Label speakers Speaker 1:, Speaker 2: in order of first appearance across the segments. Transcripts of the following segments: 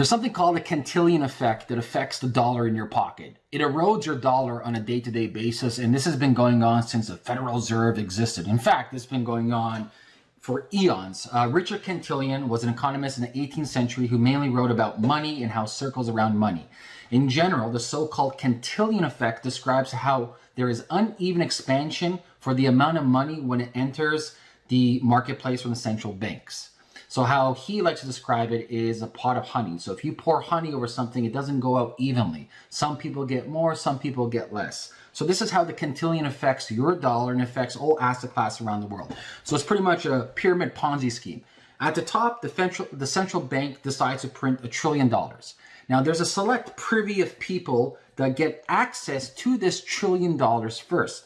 Speaker 1: There's something called a Cantillon effect that affects the dollar in your pocket. It erodes your dollar on a day-to-day basis, and this has been going on since the Federal Reserve existed. In fact, it's been going on for eons. Uh, Richard Cantillon was an economist in the 18th century who mainly wrote about money and how circles around money. In general, the so-called Cantillon effect describes how there is uneven expansion for the amount of money when it enters the marketplace from the central banks. So how he likes to describe it is a pot of honey. So if you pour honey over something, it doesn't go out evenly. Some people get more, some people get less. So this is how the Cantillon affects your dollar and affects all asset class around the world. So it's pretty much a pyramid Ponzi scheme. At the top, the central, the central bank decides to print a trillion dollars. Now there's a select privy of people that get access to this trillion dollars first.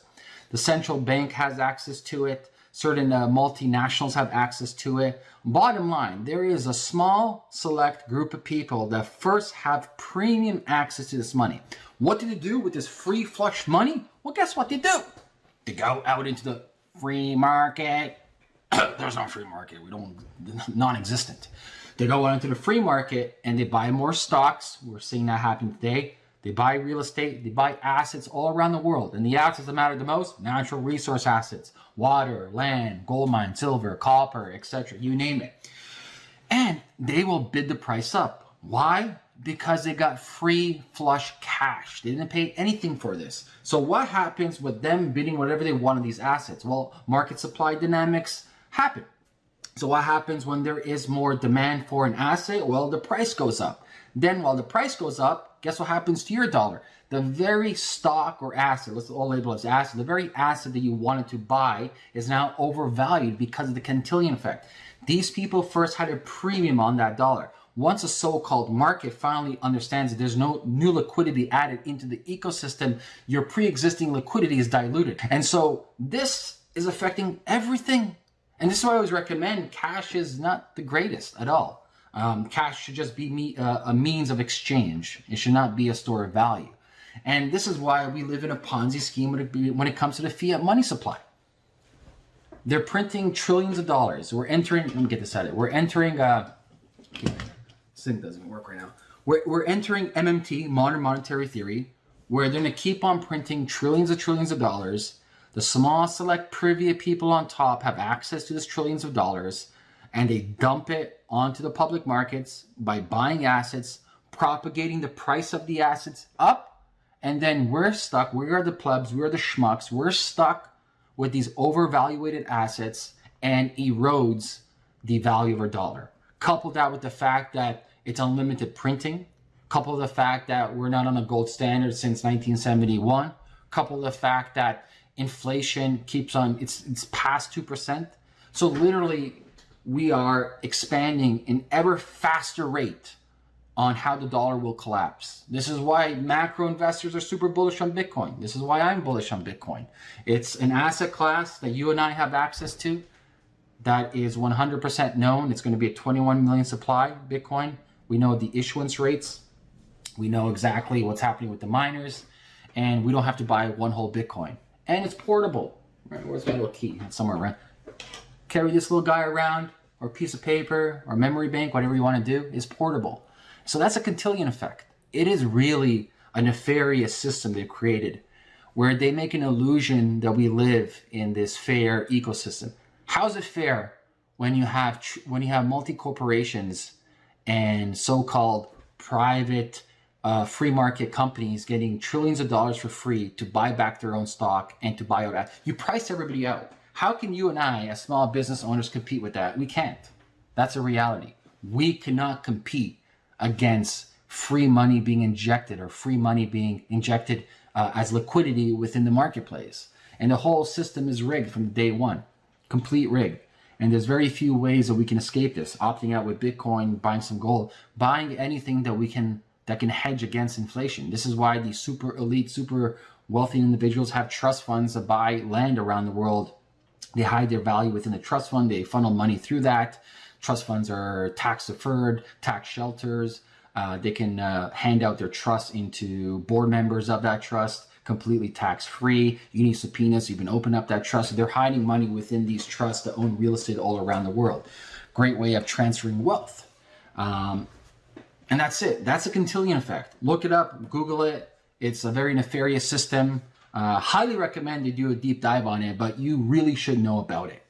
Speaker 1: The central bank has access to it. Certain uh, multinationals have access to it. Bottom line, there is a small select group of people that first have premium access to this money. What do they do with this free flush money? Well, guess what they do? They go out into the free market. There's no free market. We don't, non-existent. They go out into the free market and they buy more stocks. We're seeing that happen today. They buy real estate, they buy assets all around the world. And the assets that matter the most, natural resource assets, water, land, gold mine, silver, copper, etc. You name it. And they will bid the price up. Why? Because they got free flush cash. They didn't pay anything for this. So what happens with them bidding whatever they want on these assets? Well, market supply dynamics happen. So what happens when there is more demand for an asset? Well, the price goes up. Then while the price goes up, guess what happens to your dollar? The very stock or asset, let's all label as asset, the very asset that you wanted to buy is now overvalued because of the Cantillon effect. These people first had a premium on that dollar. Once a so-called market finally understands that there's no new liquidity added into the ecosystem, your pre-existing liquidity is diluted. And so this is affecting everything. And this is why I always recommend cash is not the greatest at all. Um, cash should just be me, uh, a means of exchange. It should not be a store of value. And this is why we live in a Ponzi scheme when it, when it comes to the fiat money supply. They're printing trillions of dollars. We're entering, let me get this out of it. We're entering, uh, this thing doesn't work right now. We're, we're entering MMT, modern monetary theory, where they're going to keep on printing trillions of trillions of dollars. The small select privy people on top have access to this trillions of dollars and they dump it onto the public markets by buying assets, propagating the price of the assets up, and then we're stuck, we are the plebs, we are the schmucks, we're stuck with these overvaluated assets and erodes the value of our dollar. Couple that with the fact that it's unlimited printing, couple the fact that we're not on a gold standard since 1971, couple the fact that inflation keeps on, it's, it's past 2%. So literally we are expanding in ever faster rate on how the dollar will collapse. This is why macro investors are super bullish on Bitcoin. This is why I'm bullish on Bitcoin. It's an asset class that you and I have access to that is 100% known. It's going to be a 21 million supply Bitcoin. We know the issuance rates. We know exactly what's happening with the miners and we don't have to buy one whole Bitcoin. And it's portable. Right? Where's my little key? It's somewhere around carry this little guy around or piece of paper or memory bank, whatever you want to do, is portable. So that's a Cantillon effect. It is really a nefarious system they've created where they make an illusion that we live in this fair ecosystem. How's it fair when you have when you have multi corporations and so-called private uh, free market companies getting trillions of dollars for free to buy back their own stock and to buy out? You price everybody out. How can you and I, as small business owners, compete with that? We can't. That's a reality. We cannot compete against free money being injected or free money being injected uh, as liquidity within the marketplace. And the whole system is rigged from day one, complete rig. And there's very few ways that we can escape this. Opting out with Bitcoin, buying some gold, buying anything that we can that can hedge against inflation. This is why these super elite, super wealthy individuals have trust funds that buy land around the world they hide their value within the trust fund. They funnel money through that. Trust funds are tax deferred, tax shelters. Uh, they can uh, hand out their trust into board members of that trust completely tax free. You need subpoenas, you can open up that trust. They're hiding money within these trusts that own real estate all around the world. Great way of transferring wealth. Um, And that's it. That's a Cantillon effect. Look it up, Google it. It's a very nefarious system. Uh, highly recommend you do a deep dive on it, but you really should know about it.